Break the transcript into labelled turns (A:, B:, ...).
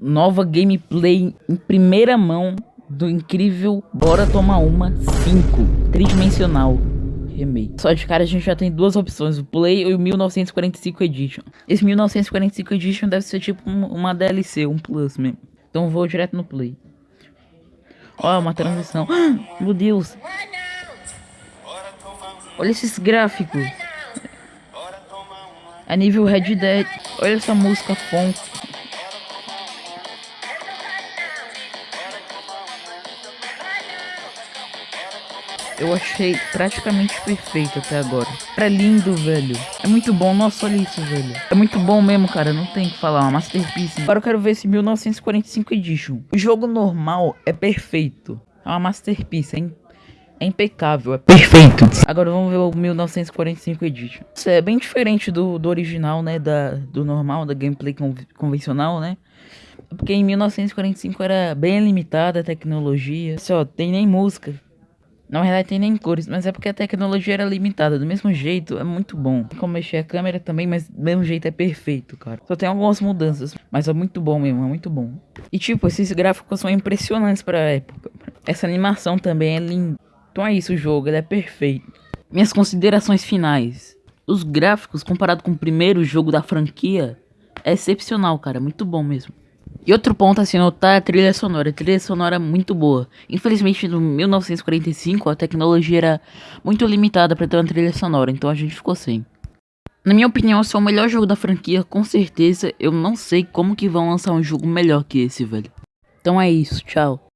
A: nova gameplay em primeira mão do incrível Bora Tomar Uma 5 tridimensional remake. Só de cara a gente já tem duas opções, o Play e o 1945 Edition. Esse 1945 Edition deve ser tipo uma DLC, um Plus mesmo. Então vou direto no Play. Ó, uma transição. meu Deus. Olha esses gráficos. A nível Red Dead. Olha essa música funk. Eu achei praticamente perfeito até agora. É lindo, velho. É muito bom. Nossa, olha isso, velho. É muito bom mesmo, cara. Não tem que falar. Uma masterpiece. Agora eu quero ver esse 1945 Edition. O jogo normal é perfeito. É uma masterpiece, hein? É impecável, é perfeito. Agora vamos ver o 1945 Edition. Isso é bem diferente do, do original, né? Da, do normal, da gameplay convencional, né? Porque em 1945 era bem limitada a tecnologia. Só tem nem música. Na verdade tem nem cores, mas é porque a tecnologia era limitada. Do mesmo jeito, é muito bom. Tem como mexer a câmera também, mas do mesmo jeito é perfeito, cara. Só tem algumas mudanças, mas é muito bom mesmo, é muito bom. E tipo, esses gráficos são impressionantes pra época. Essa animação também é linda. Então é isso o jogo, ele é perfeito. Minhas considerações finais. Os gráficos, comparado com o primeiro jogo da franquia, é excepcional, cara. Muito bom mesmo. E outro ponto a se notar é a trilha sonora. A trilha sonora é muito boa. Infelizmente, no 1945, a tecnologia era muito limitada para ter uma trilha sonora, então a gente ficou sem. Na minha opinião, esse é o melhor jogo da franquia, com certeza. Eu não sei como que vão lançar um jogo melhor que esse, velho. Então é isso, tchau.